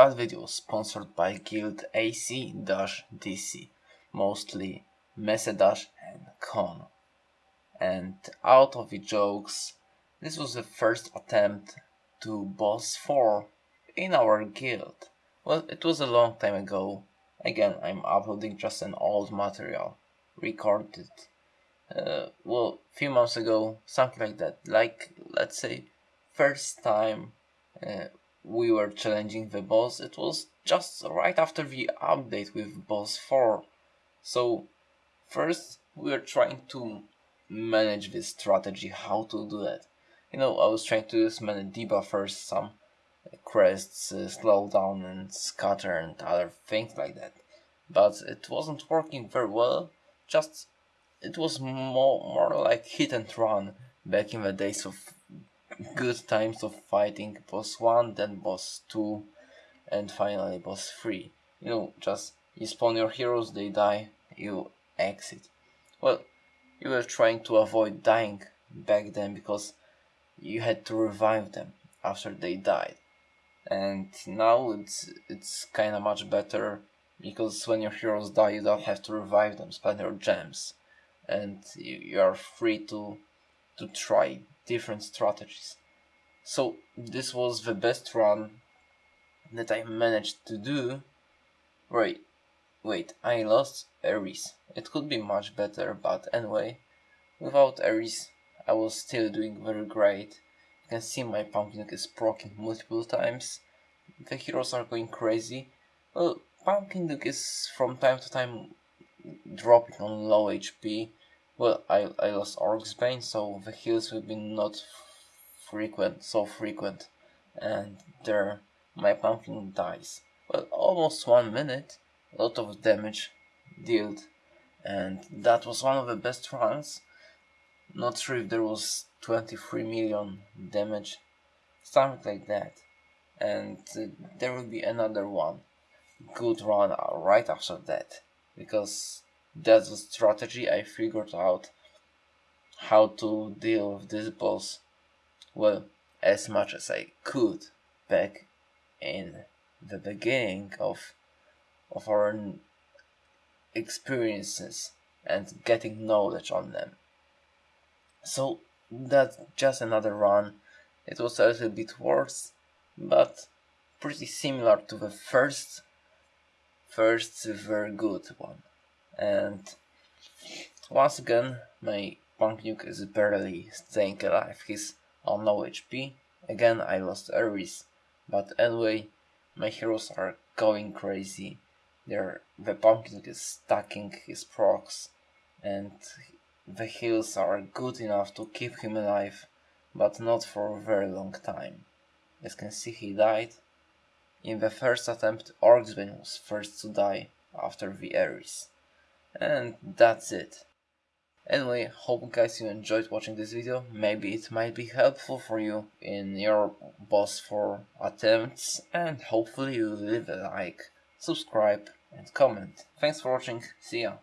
That video sponsored by Guild AC-DC, mostly Mesedash and Con. And out of the jokes, this was the first attempt to boss 4 in our guild. Well, it was a long time ago. Again, I'm uploading just an old material, recorded, uh, well, few months ago, something like that. Like, let's say, first time uh, we were challenging the boss, it was just right after the update with boss 4. So, first we were trying to manage this strategy, how to do that. You know, I was trying to use many debuffers, some crests, uh, slow down and scatter and other things like that. But it wasn't working very well, just it was more, more like hit and run back in the days of good times of fighting boss 1, then boss 2, and finally boss 3. You know, just you spawn your heroes, they die, you exit. Well, you were trying to avoid dying back then because you had to revive them after they died. And now it's it's kinda much better because when your heroes die you don't have to revive them, spend your gems. And you, you are free to to try different strategies. So this was the best run that I managed to do. Wait, wait, I lost Ares. It could be much better, but anyway, without Ares I was still doing very great. You can see my pumpkin is proccing multiple times. The heroes are going crazy. Well, pumpkin Duke is from time to time dropping on low HP well, I, I lost Orc's Bane, so the heals will be not frequent, so frequent, and there my pumpkin dies. Well, almost one minute, a lot of damage dealt, and that was one of the best runs. Not sure if there was 23 million damage, something like that. And uh, there will be another one, good run right after that, because that's the strategy I figured out how to deal with this boss well as much as I could back in the beginning of of our experiences and getting knowledge on them. So that's just another run. It was a little bit worse, but pretty similar to the first first very good one and once again my Pumpkin Duke is barely staying alive, he's on low HP, again I lost Ares, but anyway my heroes are going crazy, They're, the Pumpkin Duke is stacking his procs and the heals are good enough to keep him alive, but not for a very long time. As can see he died. In the first attempt Orc's Bane was first to die after the Ares. And that's it. Anyway, hope guys you enjoyed watching this video, maybe it might be helpful for you in your boss 4 attempts and hopefully you leave a like, subscribe and comment. Thanks for watching, see ya!